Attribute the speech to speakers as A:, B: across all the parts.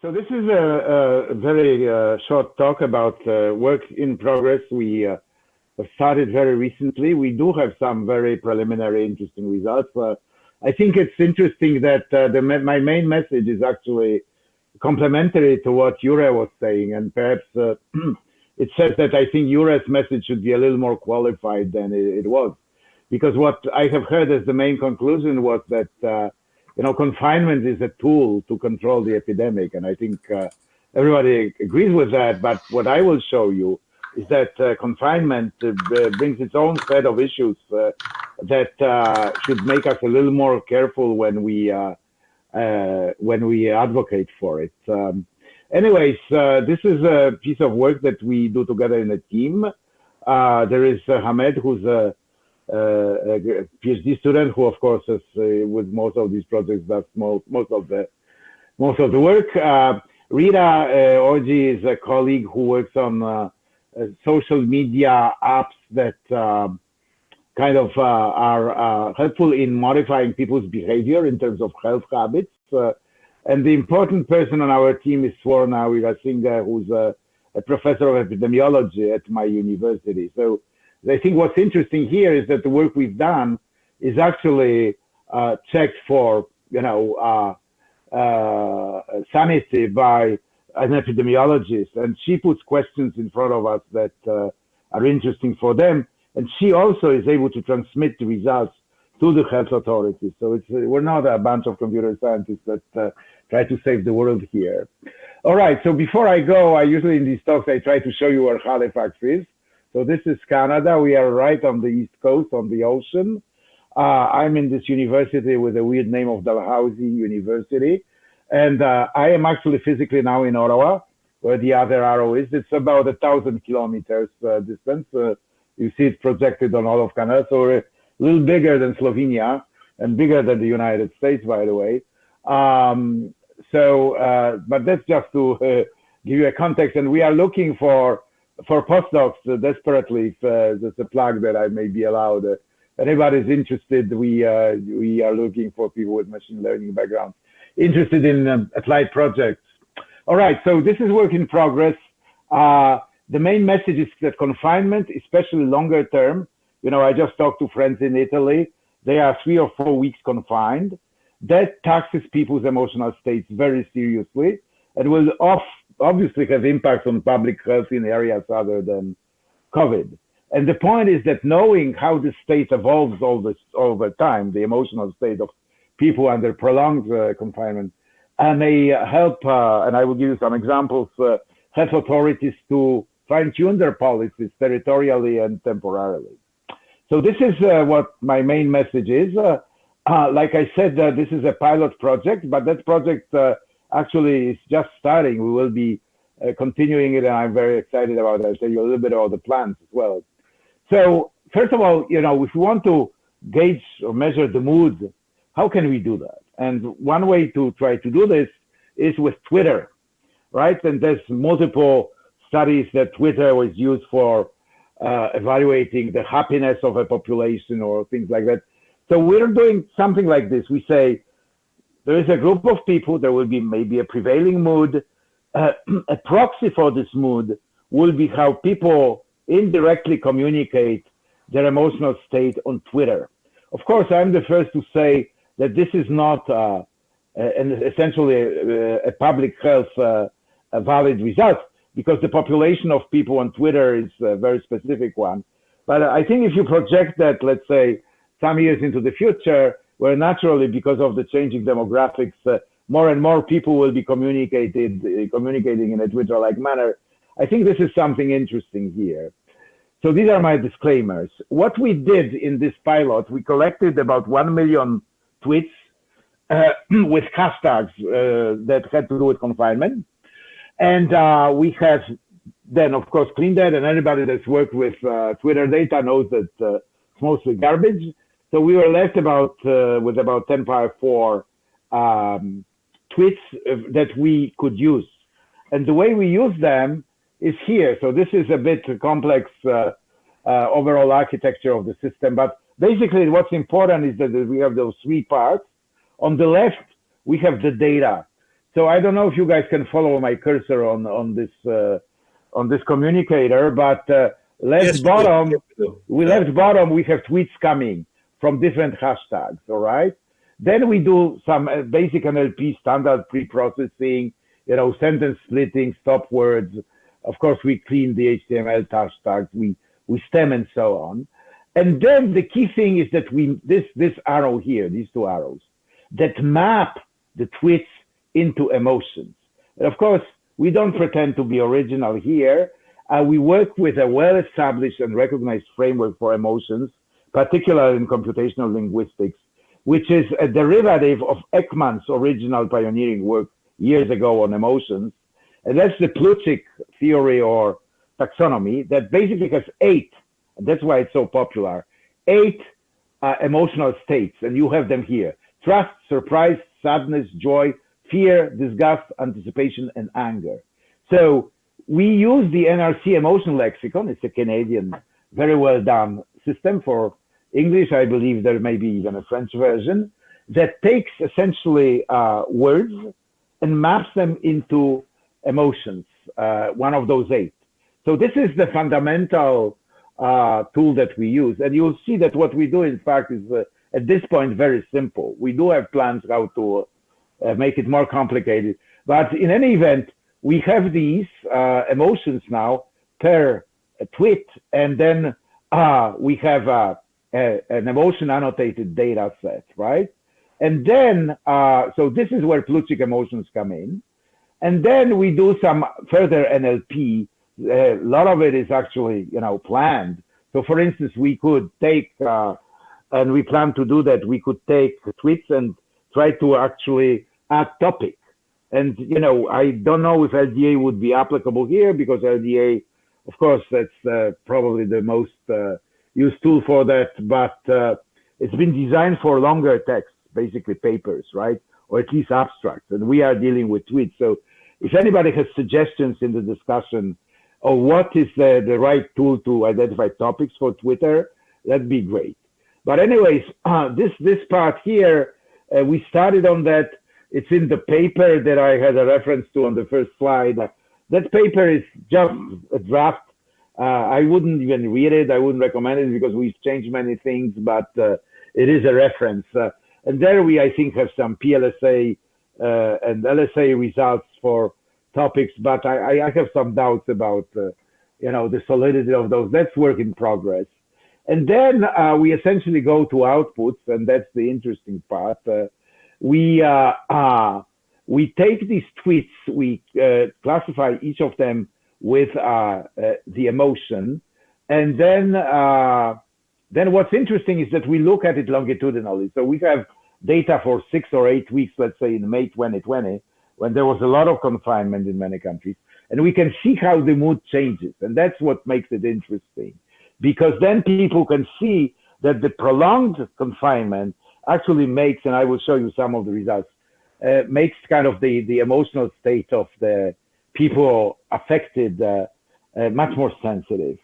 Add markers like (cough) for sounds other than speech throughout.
A: So this is a, a very uh, short talk about uh, work in progress. We uh, started very recently. We do have some very preliminary interesting results. Uh, I think it's interesting that uh, the, my main message is actually complementary to what Jure was saying. And perhaps uh, (clears throat) it says that I think Jure's message should be a little more qualified than it, it was. Because what I have heard as the main conclusion was that you know, confinement is a tool to control the epidemic. And I think uh, everybody agrees with that. But what I will show you is that uh, confinement uh, brings its own set of issues uh, that uh, should make us a little more careful when we uh, when we advocate for it. Um, anyways, this is a piece of work that we do together in a team. there is Hamed, who's a a PhD student who, of course, is uh, with most of these projects does most most of the most of the work. Uh, Rita Orji is a colleague who works on social media apps that kind of uh, are uh, helpful in modifying people's behavior in terms of health habits. Uh, and the important person on our team is Swarna Weerasinghe, who's a, a, professor of epidemiology at my university. So I think what's interesting here is that the work we've done is actually uh, checked for, you know, uh, uh, sanity by an epidemiologist, and she puts questions in front of us that uh, are interesting for them, and she also is able to transmit the results to the health authorities. So it's we're not a bunch of computer scientists that uh, try to save the world here. All right. So before I go, I usually in these talks I try to show you where Halifax is. So this is Canada. We are right on the east coast on the ocean. Uh, I'm in this university with a weird name of Dalhousie University. And uh, I am actually physically now in Ottawa, where the other arrow is. It's about a thousand kilometers uh, distance. Uh, you see it projected on all of Canada. So we're a little bigger than Slovenia and bigger than the United States, by the way. Um, so, uh, but that's just to uh, give you a context. And we are looking for for postdocs uh, desperately, if uh, there's a plug that I may be allowed. Uh, anybody's interested, we we are looking for people with machine learning backgrounds interested in um, applied projects. All right, so this is work in progress. the main message is that confinement, especially longer term, you know, I just talked to friends in Italy. They are three or four weeks confined. That taxes people's emotional states very seriously and will off obviously have impacts on public health in areas other than COVID. And the point is that knowing how the state evolves over, over time, the emotional state of people under prolonged uh, confinement, uh, may help, uh, and I will give you some examples, uh, health authorities to fine tune their policies territorially and temporarily. So this is uh, what my main message is. Uh, like I said, this is a pilot project, but that project actually it's just starting. We will be uh, continuing it, and I'm very excited about it. I'll tell you a little bit about the plans as well. So first of all, you know, if we want to gauge or measure the mood, how can we do that? And one way to try to do this is with Twitter, right? And there's multiple studies that Twitter was used for uh, evaluating the happiness of a population or things like that. So we're doing something like this. We say, there is a group of people, there will be maybe a prevailing mood. Uh, (clears throat) a proxy for this mood will be how people indirectly communicate their emotional state on Twitter. Of course, I'm the first to say that this is not uh, an essentially a, a public health uh, a valid result because the population of people on Twitter is a very specific one. But I think if you project that, let's say, some years into the future, where naturally, because of the changing demographics, uh, more and more people will be communicated, uh, communicating in a Twitter-like manner. I think this is something interesting here. So these are my disclaimers. What we did in this pilot, we collected about 1 million tweets uh, (clears throat) with hashtags uh, that had to do with confinement. And uh, we have then, of course, cleaned that. And anybody that's worked with uh, Twitter data knows that it's mostly garbage. So we were left about uh, with about 10 power 4 um, tweets uh, that we could use. And the way we use them is here. So this is a bit complex uh, uh, overall architecture of the system. But basically what's important is that we have those three parts. On the left, we have the data. So I don't know if you guys can follow my cursor on on this uh, on this communicator, but uh, left yes, bottom, we left bottom, we have tweets coming from different hashtags. All right. Then we do some uh, basic NLP standard pre-processing, you know, sentence splitting, stop words. Of course, we clean the HTML hashtags, we we stem and so on. And then the key thing is that we this this arrow here, these two arrows, that map the tweets into emotions. And of course, we don't pretend to be original here. Uh, we work with a well-established and recognized framework for emotions, particularly in computational linguistics, which is a derivative of Ekman's original pioneering work years ago on emotions. And that's the Plutchik theory or taxonomy that basically has eight, that's why it's so popular, eight uh, emotional states, and you have them here. Trust, surprise, sadness, joy, fear, disgust, anticipation, and anger. So we use the NRC emotion lexicon. It's a Canadian, very well done system for English. I believe there may be even a French version that takes essentially uh, words and maps them into emotions, uh, one of those eight. So this is the fundamental uh, tool that we use. And you'll see that what we do, in fact, is uh, at this point very simple. We do have plans how to uh, make it more complicated. But in any event, we have these uh, emotions now per tweet, and then uh, we have uh, a, an emotion annotated data set, right? And then, uh, so this is where Plutchik emotions come in. And then we do some further NLP. A lot of it is actually, you know, planned. So for instance, we could take, uh, and we plan to do that, we could take tweets and try to actually add topic. And, you know, I don't know if LDA would be applicable here because LDA, of course, that's uh, probably the most uh, used tool for that, but uh, it's been designed for longer texts, basically papers, right? Or at least abstracts. And we are dealing with tweets. So if anybody has suggestions in the discussion of what is the, the right tool to identify topics for Twitter, that'd be great. But anyways, uh, (clears throat) this, this part here, uh, we started on that it's in the paper that I had a reference to on the first slide. That paper is just a draft. Uh, I wouldn't even read it. I wouldn't recommend it because we've changed many things, but uh, it is a reference. Uh, and there we, I think, have some PLSA uh, and LSA results for topics, but I, I have some doubts about, uh, you know, the solidity of those. That's work in progress. And then uh, we essentially go to outputs, and that's the interesting part we uh, uh, we take these tweets, we uh, classify each of them with uh, uh, the emotion, and then uh, then what's interesting is that we look at it longitudinally. So we have data for six or eight weeks, let's say in May 2020, when there was a lot of confinement in many countries, and we can see how the mood changes, and that's what makes it interesting, because then people can see that the prolonged confinement actually makes, and I will show you some of the results, uh, makes kind of the, the emotional state of the people affected uh, uh, much more sensitive.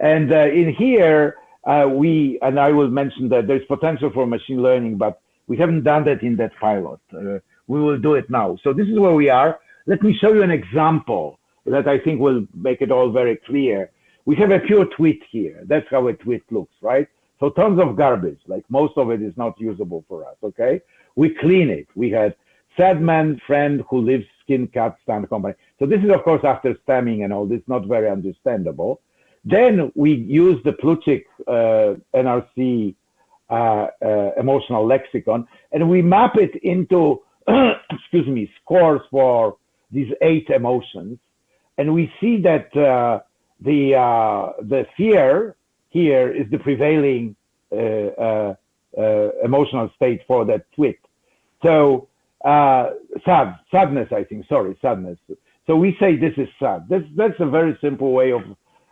A: And uh, in here, uh, we, and I will mention that there's potential for machine learning, but we haven't done that in that pilot. Uh, we will do it now. So this is where we are. Let me show you an example that I think will make it all very clear. We have a pure tweet here. That's how a tweet looks, right? So tons of garbage, like most of it is not usable for us. Okay. We clean it. We had sad man friend who lives skin cat stand company. So this is of course after stemming and all this, not very understandable. Then we use the Plutchik uh, NRC uh, uh, emotional lexicon and we map it into, (clears throat) excuse me, scores for these eight emotions. And we see that uh, the, uh, the fear here is the prevailing uh, emotional state for that tweet. So Uh, sad, sadness, I think. Sorry, sadness. So we say this is sad. That's that's a very simple way of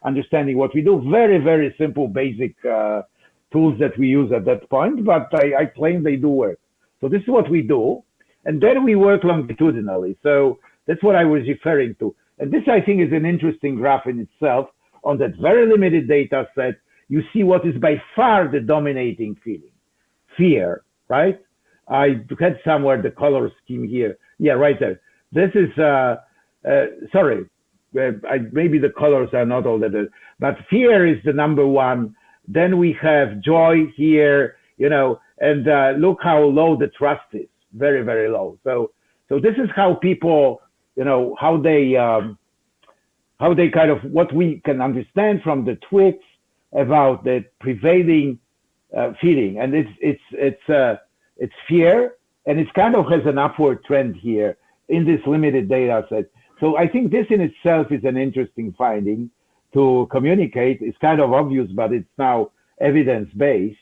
A: understanding what we do. Very very simple, basic uh, tools that we use at that point, but I, I claim they do work. So this is what we do. And then we work longitudinally. So that's what I was referring to. And this, I think, is an interesting graph in itself on that very limited data set you see what is by far the dominating feeling fear, right? I had somewhere the color scheme here. Yeah, right there. this is, uh, uh, sorry, uh, I, maybe the colors are not all that, but fear is the number one. Then we have joy here, you know, and uh, look how low the trust is, very, very low. So, so this is how people, you know, how they, um, how they kind of, what we can understand from the tweets about the prevailing uh, feeling. And it's, it's, it's, uh, it's fear and it kind of has an upward trend here in this limited data set. So I think this in itself is an interesting finding to communicate. It's kind of obvious, but it's now evidence based.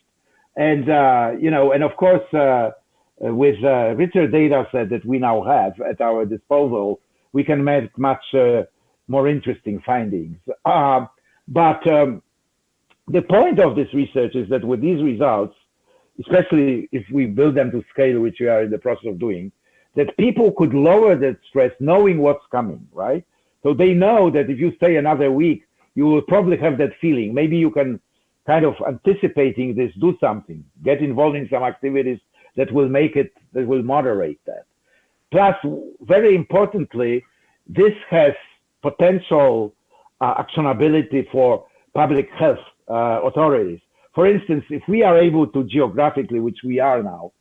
A: And, uh, you know, and of course, uh, with a richer data set that we now have at our disposal, we can make much uh, more interesting findings. Uh, but um, the point of this research is that with these results, especially if we build them to scale, which we are in the process of doing, that people could lower that stress knowing what's coming, right? So they know that if you stay another week, you will probably have that feeling. Maybe you can kind of anticipating this, do something, get involved in some activities that will make it, that will moderate that. Plus, very importantly, this has potential uh, actionability for public health uh, authorities. For instance, if we are able to geographically, which we are now,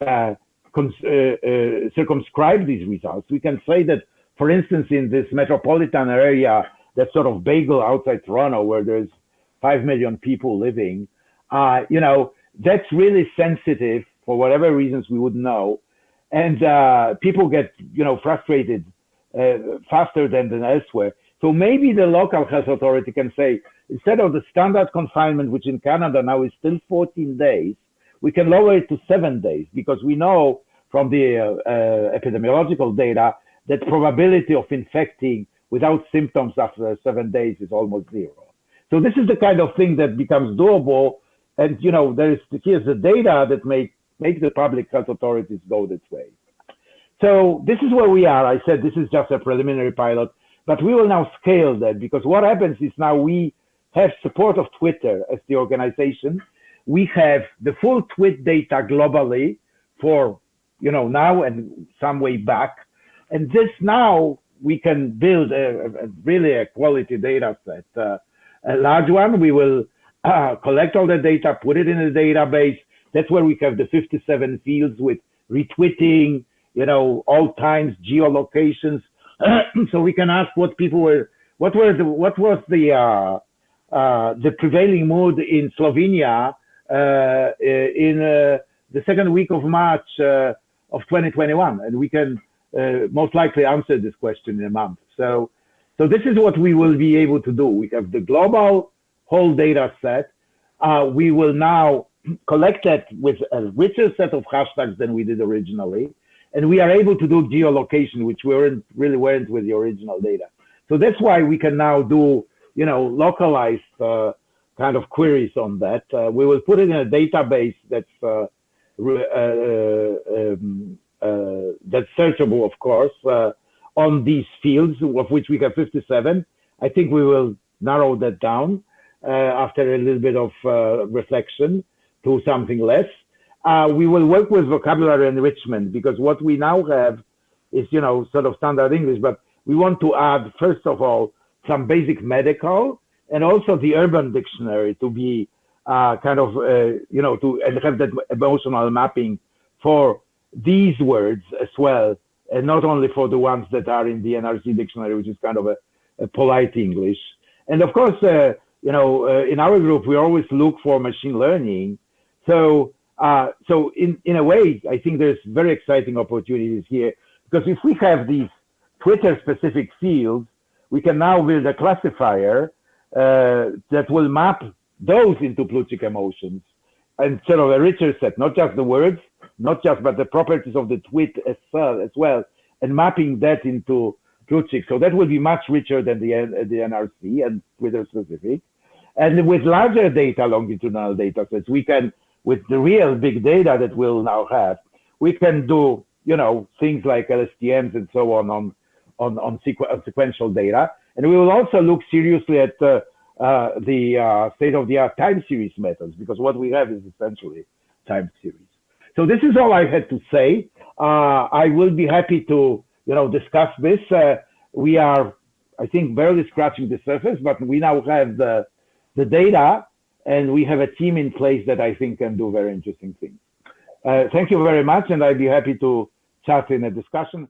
A: uh, uh, uh, circumscribe these results, we can say that, for instance, in this metropolitan area, that sort of bagel outside Toronto, where there's five million people living, uh, you know, that's really sensitive for whatever reasons we would know, and uh, people get, you know, frustrated uh, faster than than elsewhere. So maybe the local health authority can say, instead of the standard confinement, which in Canada now is still 14 days, we can lower it to seven days because we know from the uh, uh, epidemiological data that probability of infecting without symptoms after seven days is almost zero. So this is the kind of thing that becomes doable. And, you know, there is, here's the data that make, make the public health authorities go this way. So this is where we are. I said this is just a preliminary pilot, but we will now scale that because what happens is now we have support of Twitter as the organization we have the full tweet data globally for, you know, now and some way back. And this now we can build a, a really a quality data set. Uh, a large one, we will uh, collect all the data, put it in a database. That's where we have the 57 fields with retweeting, you know, all times, geolocations. (clears throat) so we can ask what people were, what were the, what was the, uh, the prevailing mood in Slovenia uh, in uh, the second week of March uh, of 2021, and we can most likely answer this question in a month. So, so this is what we will be able to do. We have the global whole data set. we will now (clears throat) collect that with a richer set of hashtags than we did originally. And we are able to do geolocation, which we weren't really weren't with the original data. So that's why we can now do, you know, localized uh, kind of queries on that. Uh, we will put it in a database that's uh, uh, um, uh, that's searchable, of course, uh, on these fields, of which we have 57. I think we will narrow that down after a little bit of reflection to something less. we will work with vocabulary enrichment because what we now have is, you know, sort of standard English, but we want to add, first of all, some basic medical and also the urban dictionary to be uh, kind of, uh, you know, to and have that emotional mapping for these words as well, and not only for the ones that are in the NRC dictionary, which is kind of a, a polite English. And of course, uh, you know, uh, in our group, we always look for machine learning. So, uh, so in, in a way, I think there's very exciting opportunities here because if we have these Twitter specific fields, we can now build a classifier uh, that will map those into Plutchik emotions and sort of a richer set, not just the words, not just, but the properties of the tweet as well, as well and mapping that into Plutchik. So that will be much richer than the, the NRC and Twitter specific. And with larger data, longitudinal data sets, we can, with the real big data that we'll now have, we can do, you know, things like LSTMs and so on on, on, on, sequ sequential data. And we will also look seriously at uh, uh, the uh, state-of-the-art time series methods because what we have is essentially time series. So this is all I had to say. Uh, I will be happy to you know, discuss this. Uh, we are, I think, barely scratching the surface, but we now have the, the data and we have a team in place that I think can do very interesting things. Uh, thank you very much, and I'd be happy to chat in a discussion.